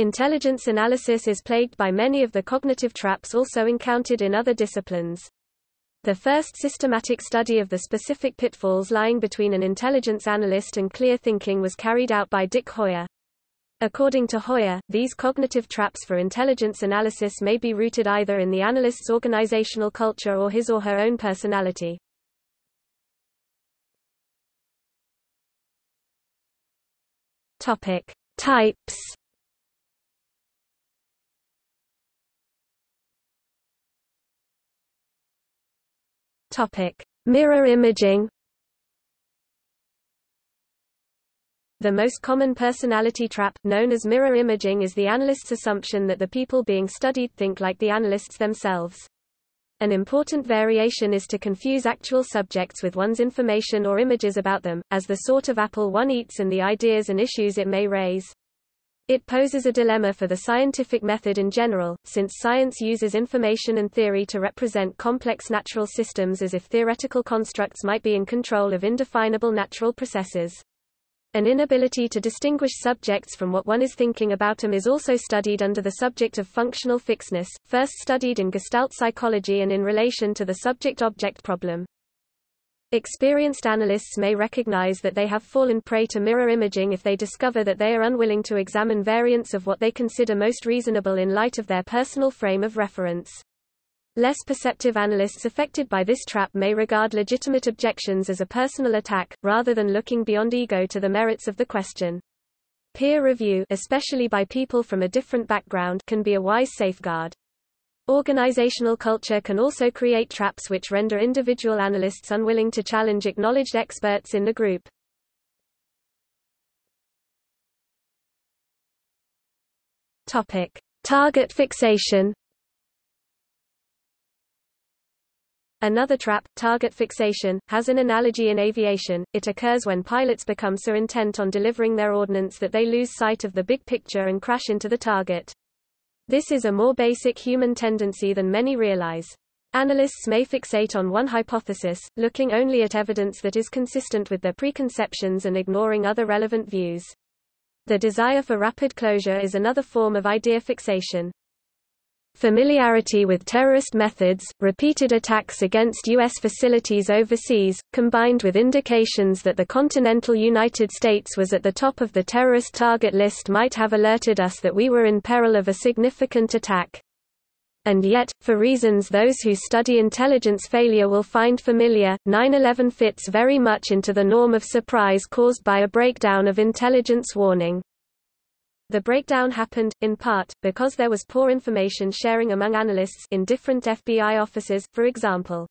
Intelligence analysis is plagued by many of the cognitive traps also encountered in other disciplines. The first systematic study of the specific pitfalls lying between an intelligence analyst and clear thinking was carried out by Dick Heuer. According to Heuer, these cognitive traps for intelligence analysis may be rooted either in the analyst's organizational culture or his or her own personality. Topic: Types Topic: Mirror imaging. The most common personality trap, known as mirror imaging is the analyst's assumption that the people being studied think like the analysts themselves. An important variation is to confuse actual subjects with one's information or images about them, as the sort of apple one eats and the ideas and issues it may raise. It poses a dilemma for the scientific method in general, since science uses information and theory to represent complex natural systems as if theoretical constructs might be in control of indefinable natural processes. An inability to distinguish subjects from what one is thinking about them is also studied under the subject of functional fixedness, first studied in Gestalt psychology and in relation to the subject-object problem. Experienced analysts may recognize that they have fallen prey to mirror imaging if they discover that they are unwilling to examine variants of what they consider most reasonable in light of their personal frame of reference. Less perceptive analysts affected by this trap may regard legitimate objections as a personal attack, rather than looking beyond ego to the merits of the question. Peer review especially by people from a different background can be a wise safeguard. Organizational culture can also create traps which render individual analysts unwilling to challenge acknowledged experts in the group. Topic: Target fixation. Another trap, target fixation, has an analogy in aviation. It occurs when pilots become so intent on delivering their ordnance that they lose sight of the big picture and crash into the target. This is a more basic human tendency than many realize. Analysts may fixate on one hypothesis, looking only at evidence that is consistent with their preconceptions and ignoring other relevant views. The desire for rapid closure is another form of idea fixation. Familiarity with terrorist methods, repeated attacks against U.S. facilities overseas, combined with indications that the continental United States was at the top of the terrorist target list might have alerted us that we were in peril of a significant attack. And yet, for reasons those who study intelligence failure will find familiar, 9-11 fits very much into the norm of surprise caused by a breakdown of intelligence warning. The breakdown happened, in part, because there was poor information sharing among analysts in different FBI offices, for example.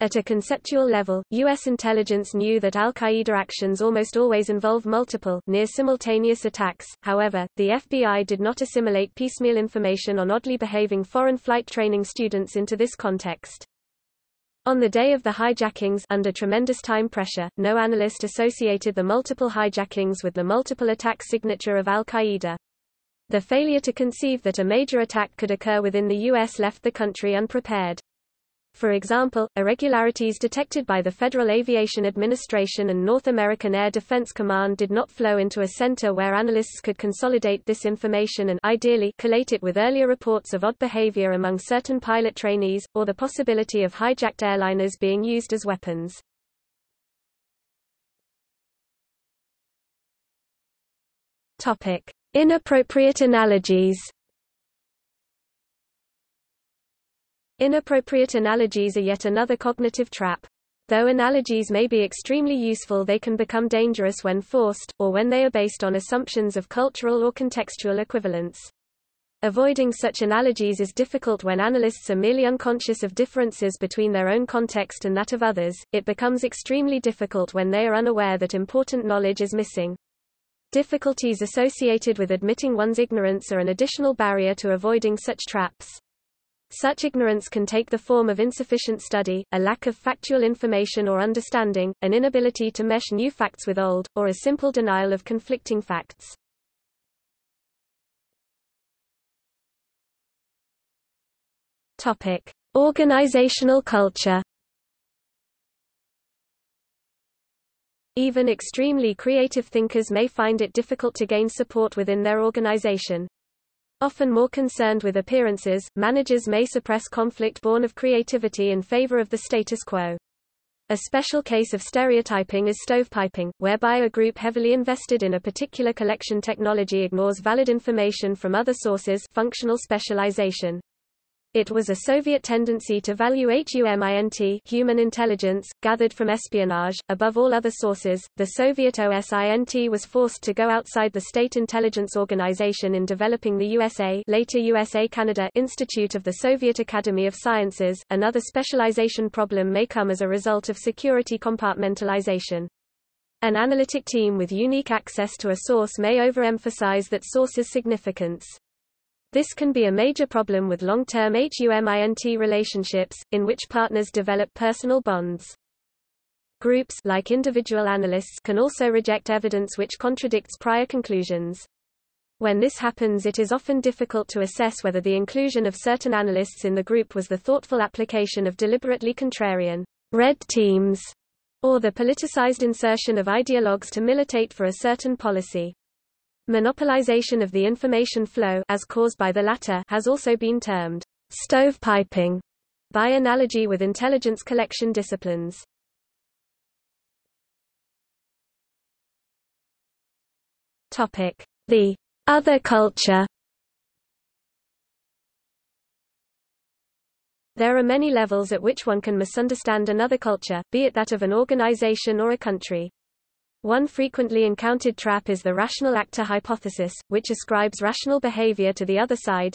At a conceptual level, U.S. intelligence knew that al-Qaeda actions almost always involve multiple, near-simultaneous attacks, however, the FBI did not assimilate piecemeal information on oddly behaving foreign flight training students into this context. On the day of the hijackings under tremendous time pressure, no analyst associated the multiple hijackings with the multiple attack signature of al-Qaeda. The failure to conceive that a major attack could occur within the U.S. left the country unprepared. For example, irregularities detected by the Federal Aviation Administration and North American Air Defense Command did not flow into a center where analysts could consolidate this information and ideally collate it with earlier reports of odd behavior among certain pilot trainees, or the possibility of hijacked airliners being used as weapons. Topic. Inappropriate analogies Inappropriate analogies are yet another cognitive trap. Though analogies may be extremely useful they can become dangerous when forced, or when they are based on assumptions of cultural or contextual equivalence. Avoiding such analogies is difficult when analysts are merely unconscious of differences between their own context and that of others, it becomes extremely difficult when they are unaware that important knowledge is missing. Difficulties associated with admitting one's ignorance are an additional barrier to avoiding such traps. Such ignorance can take the form of insufficient study, a lack of factual information or understanding, an inability to mesh new facts with old, or a simple denial of conflicting facts. Topic: Organizational culture. Even extremely creative thinkers may find it difficult to gain support within their organization. Often more concerned with appearances, managers may suppress conflict born of creativity in favor of the status quo. A special case of stereotyping is stovepiping, whereby a group heavily invested in a particular collection technology ignores valid information from other sources functional specialization. It was a Soviet tendency to value HUMINT human intelligence, gathered from espionage, above all other sources. The Soviet OSINT was forced to go outside the State Intelligence Organization in developing the USA later USA Canada Institute of the Soviet Academy of Sciences. Another specialization problem may come as a result of security compartmentalization. An analytic team with unique access to a source may overemphasize that source's significance. This can be a major problem with long-term HUMINT relationships, in which partners develop personal bonds. Groups like individual analysts can also reject evidence which contradicts prior conclusions. When this happens it is often difficult to assess whether the inclusion of certain analysts in the group was the thoughtful application of deliberately contrarian red teams, or the politicized insertion of ideologues to militate for a certain policy. Monopolization of the information flow as caused by the latter has also been termed stovepiping by analogy with intelligence collection disciplines. Topic: The other culture. There are many levels at which one can misunderstand another culture, be it that of an organization or a country. One frequently encountered trap is the rational actor hypothesis, which ascribes rational behavior to the other side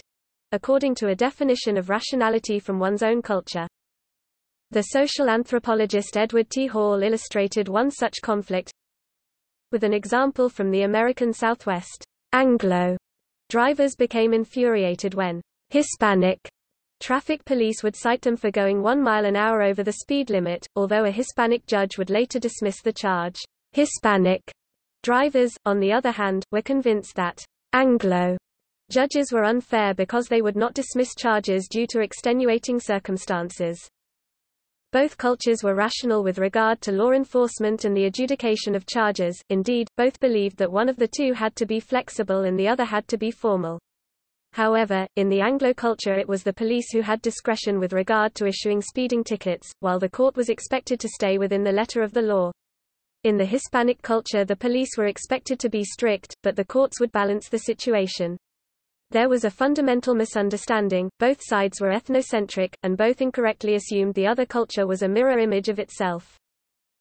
according to a definition of rationality from one's own culture. The social anthropologist Edward T. Hall illustrated one such conflict with an example from the American Southwest. Anglo drivers became infuriated when Hispanic Traffic police would cite them for going one mile an hour over the speed limit, although a Hispanic judge would later dismiss the charge. Hispanic drivers, on the other hand, were convinced that Anglo judges were unfair because they would not dismiss charges due to extenuating circumstances. Both cultures were rational with regard to law enforcement and the adjudication of charges, indeed, both believed that one of the two had to be flexible and the other had to be formal. However, in the Anglo culture it was the police who had discretion with regard to issuing speeding tickets, while the court was expected to stay within the letter of the law. In the Hispanic culture the police were expected to be strict, but the courts would balance the situation. There was a fundamental misunderstanding, both sides were ethnocentric, and both incorrectly assumed the other culture was a mirror image of itself.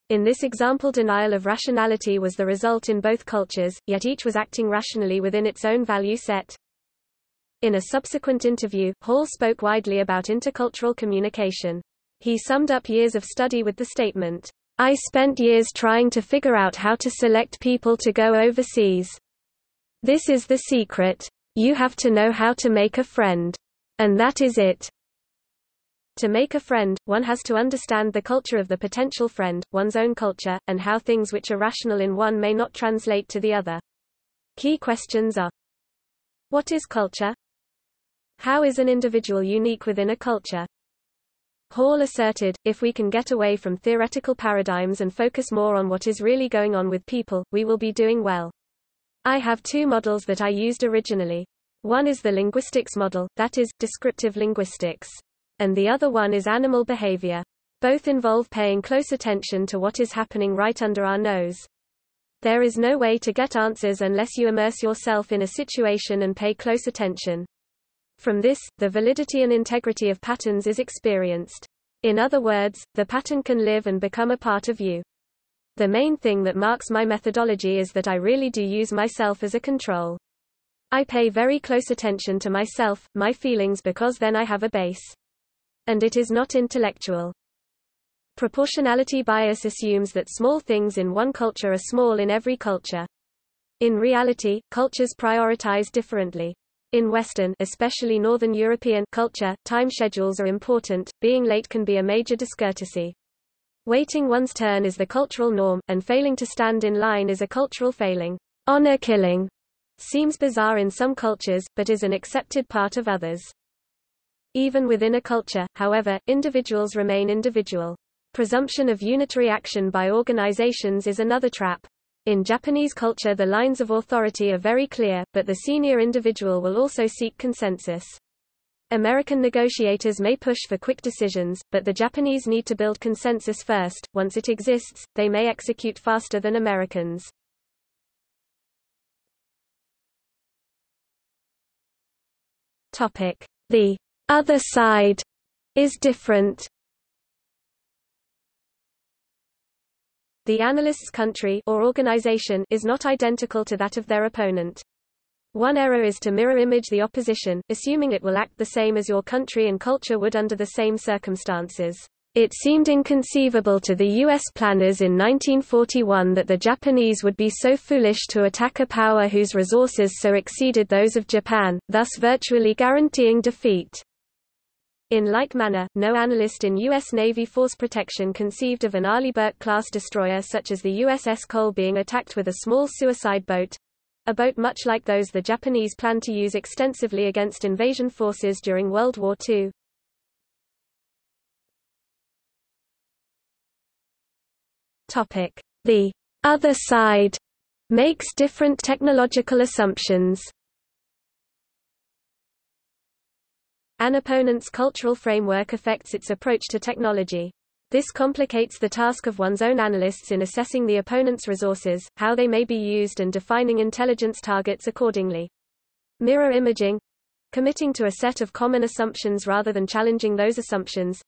In this example denial of rationality was the result in both cultures, yet each was acting rationally within its own value set. In a subsequent interview, Hall spoke widely about intercultural communication. He summed up years of study with the statement, I spent years trying to figure out how to select people to go overseas. This is the secret. You have to know how to make a friend. And that is it. To make a friend, one has to understand the culture of the potential friend, one's own culture, and how things which are rational in one may not translate to the other. Key questions are What is culture? How is an individual unique within a culture? Hall asserted, if we can get away from theoretical paradigms and focus more on what is really going on with people, we will be doing well. I have two models that I used originally. One is the linguistics model, that is, descriptive linguistics. And the other one is animal behavior. Both involve paying close attention to what is happening right under our nose. There is no way to get answers unless you immerse yourself in a situation and pay close attention. From this, the validity and integrity of patterns is experienced. In other words, the pattern can live and become a part of you. The main thing that marks my methodology is that I really do use myself as a control. I pay very close attention to myself, my feelings because then I have a base. And it is not intellectual. Proportionality bias assumes that small things in one culture are small in every culture. In reality, cultures prioritize differently. In Western especially Northern European culture, time schedules are important, being late can be a major discourtesy. Waiting one's turn is the cultural norm, and failing to stand in line is a cultural failing. Honor killing seems bizarre in some cultures, but is an accepted part of others. Even within a culture, however, individuals remain individual. Presumption of unitary action by organizations is another trap. In Japanese culture the lines of authority are very clear, but the senior individual will also seek consensus. American negotiators may push for quick decisions, but the Japanese need to build consensus first. Once it exists, they may execute faster than Americans. Topic: The other side is different. The analyst's country or organization is not identical to that of their opponent. One error is to mirror image the opposition, assuming it will act the same as your country and culture would under the same circumstances. It seemed inconceivable to the U.S. planners in 1941 that the Japanese would be so foolish to attack a power whose resources so exceeded those of Japan, thus virtually guaranteeing defeat. In like manner, no analyst in U.S. Navy force protection conceived of an Arleigh Burke-class destroyer such as the USS Cole being attacked with a small suicide boat—a boat much like those the Japanese planned to use extensively against invasion forces during World War II. The other side makes different technological assumptions. An opponent's cultural framework affects its approach to technology. This complicates the task of one's own analysts in assessing the opponent's resources, how they may be used and defining intelligence targets accordingly. Mirror imaging committing to a set of common assumptions rather than challenging those assumptions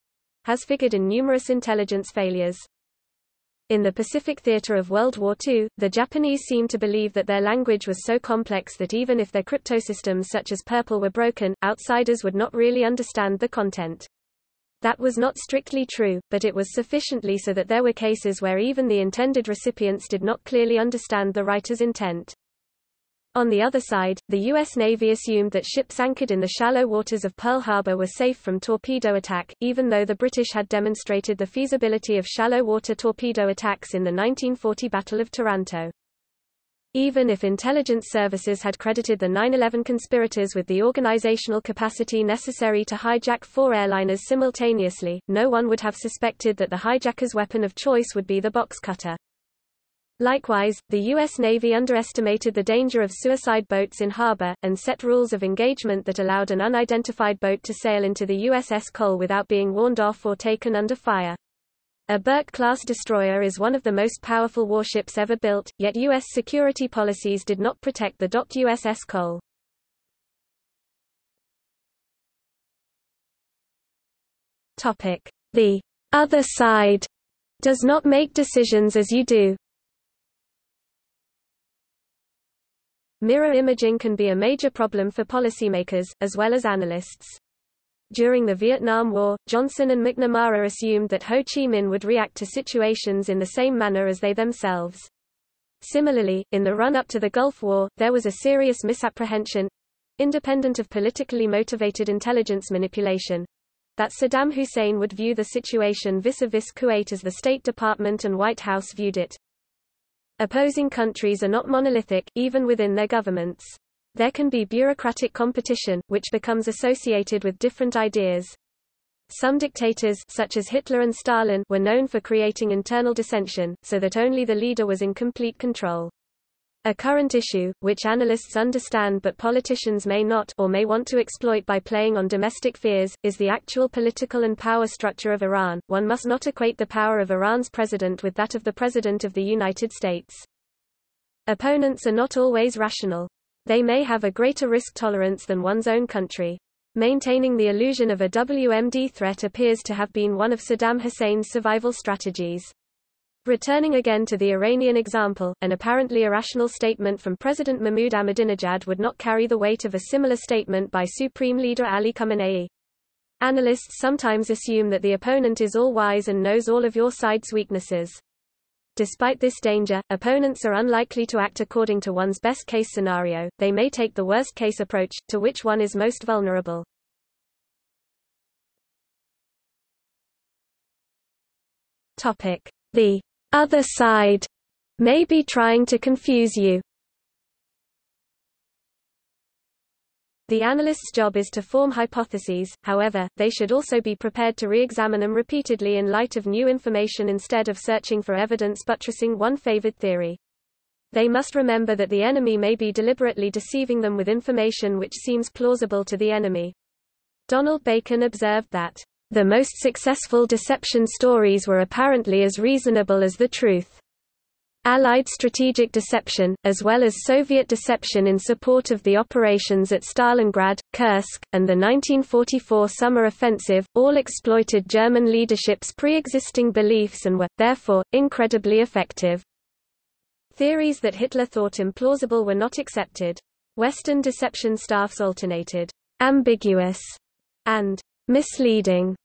has figured in numerous intelligence failures. In the Pacific theater of World War II, the Japanese seemed to believe that their language was so complex that even if their cryptosystems such as Purple were broken, outsiders would not really understand the content. That was not strictly true, but it was sufficiently so that there were cases where even the intended recipients did not clearly understand the writer's intent. On the other side, the U.S. Navy assumed that ships anchored in the shallow waters of Pearl Harbor were safe from torpedo attack, even though the British had demonstrated the feasibility of shallow water torpedo attacks in the 1940 Battle of Taranto. Even if intelligence services had credited the 9-11 conspirators with the organizational capacity necessary to hijack four airliners simultaneously, no one would have suspected that the hijacker's weapon of choice would be the box cutter. Likewise, the U.S. Navy underestimated the danger of suicide boats in harbor, and set rules of engagement that allowed an unidentified boat to sail into the USS Cole without being warned off or taken under fire. A Burke-class destroyer is one of the most powerful warships ever built, yet U.S. security policies did not protect the docked USS Cole. The other side does not make decisions as you do. Mirror imaging can be a major problem for policymakers, as well as analysts. During the Vietnam War, Johnson and McNamara assumed that Ho Chi Minh would react to situations in the same manner as they themselves. Similarly, in the run-up to the Gulf War, there was a serious misapprehension independent of politically motivated intelligence manipulation that Saddam Hussein would view the situation vis-a-vis -vis Kuwait as the State Department and White House viewed it. Opposing countries are not monolithic, even within their governments. There can be bureaucratic competition, which becomes associated with different ideas. Some dictators such as Hitler and Stalin were known for creating internal dissension, so that only the leader was in complete control. A current issue, which analysts understand but politicians may not or may want to exploit by playing on domestic fears, is the actual political and power structure of Iran. One must not equate the power of Iran's president with that of the President of the United States. Opponents are not always rational. They may have a greater risk tolerance than one's own country. Maintaining the illusion of a WMD threat appears to have been one of Saddam Hussein's survival strategies. Returning again to the Iranian example, an apparently irrational statement from President Mahmoud Ahmadinejad would not carry the weight of a similar statement by Supreme Leader Ali Khamenei. Analysts sometimes assume that the opponent is all-wise and knows all of your side's weaknesses. Despite this danger, opponents are unlikely to act according to one's best-case scenario, they may take the worst-case approach, to which one is most vulnerable. The other side may be trying to confuse you. The analyst's job is to form hypotheses, however, they should also be prepared to re-examine them repeatedly in light of new information instead of searching for evidence buttressing one favored theory. They must remember that the enemy may be deliberately deceiving them with information which seems plausible to the enemy. Donald Bacon observed that, "...the most successful deception stories were apparently as reasonable as the truth." Allied strategic deception, as well as Soviet deception in support of the operations at Stalingrad, Kursk, and the 1944 summer offensive, all exploited German leadership's pre-existing beliefs and were, therefore, incredibly effective. Theories that Hitler thought implausible were not accepted. Western deception staffs alternated ambiguous and misleading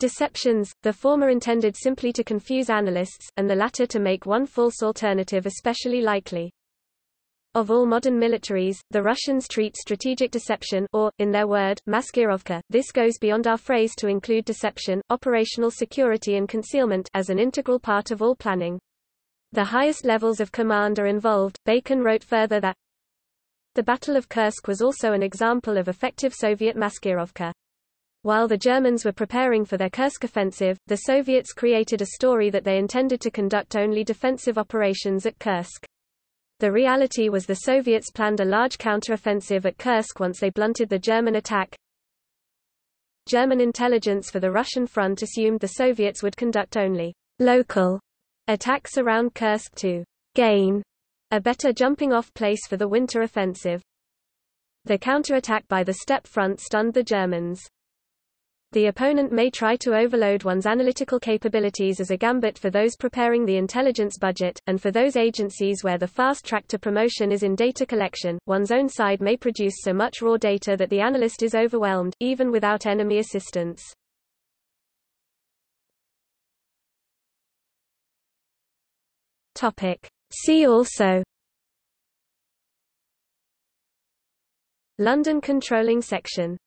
Deceptions, the former intended simply to confuse analysts, and the latter to make one false alternative especially likely. Of all modern militaries, the Russians treat strategic deception or, in their word, maskirovka this goes beyond our phrase to include deception, operational security and concealment as an integral part of all planning. The highest levels of command are involved. Bacon wrote further that the Battle of Kursk was also an example of effective Soviet maskirovka. While the Germans were preparing for their Kursk offensive, the Soviets created a story that they intended to conduct only defensive operations at Kursk. The reality was the Soviets planned a large counteroffensive at Kursk once they blunted the German attack. German intelligence for the Russian front assumed the Soviets would conduct only local attacks around Kursk to gain a better jumping-off place for the winter offensive. The counterattack by the steppe front stunned the Germans. The opponent may try to overload one's analytical capabilities as a gambit for those preparing the intelligence budget, and for those agencies where the fast track to promotion is in data collection, one's own side may produce so much raw data that the analyst is overwhelmed, even without enemy assistance. See also. London controlling section